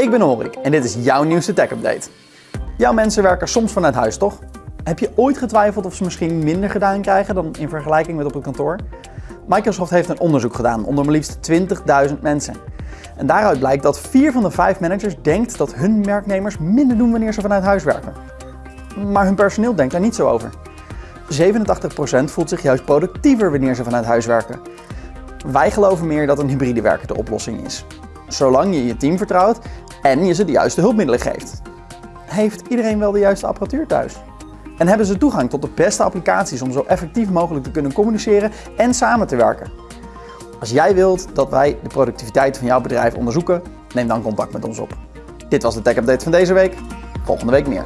Ik ben Horik en dit is jouw nieuwste tech update. Jouw mensen werken soms vanuit huis, toch? Heb je ooit getwijfeld of ze misschien minder gedaan krijgen dan in vergelijking met op het kantoor? Microsoft heeft een onderzoek gedaan onder maar liefst 20.000 mensen. En daaruit blijkt dat 4 van de 5 managers denkt dat hun werknemers minder doen wanneer ze vanuit huis werken. Maar hun personeel denkt daar niet zo over. 87% voelt zich juist productiever wanneer ze vanuit huis werken. Wij geloven meer dat een hybride werken de oplossing is. Zolang je je team vertrouwt en je ze de juiste hulpmiddelen geeft. Heeft iedereen wel de juiste apparatuur thuis? En hebben ze toegang tot de beste applicaties om zo effectief mogelijk te kunnen communiceren en samen te werken? Als jij wilt dat wij de productiviteit van jouw bedrijf onderzoeken, neem dan contact met ons op. Dit was de Tech Update van deze week. Volgende week meer.